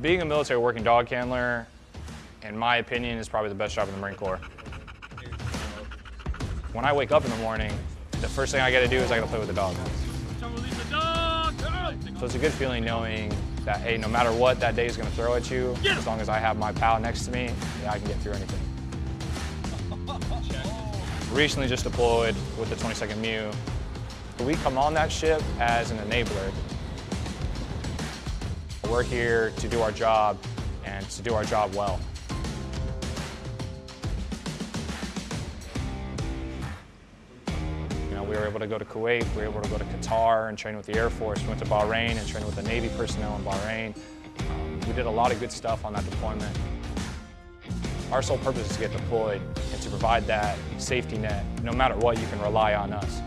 Being a military working dog handler, in my opinion, is probably the best job in the Marine Corps. When I wake up in the morning, the first thing I gotta do is I gotta play with the dog. So it's a good feeling knowing that, hey, no matter what that day is gonna throw at you, as long as I have my pal next to me, yeah, I can get through anything. Recently just deployed with the 22nd MEU. We come on that ship as an enabler. We're here to do our job and to do our job well. You know, we were able to go to Kuwait, we were able to go to Qatar and train with the Air Force, we went to Bahrain and trained with the Navy personnel in Bahrain. Um, we did a lot of good stuff on that deployment. Our sole purpose is to get deployed and to provide that safety net. No matter what, you can rely on us.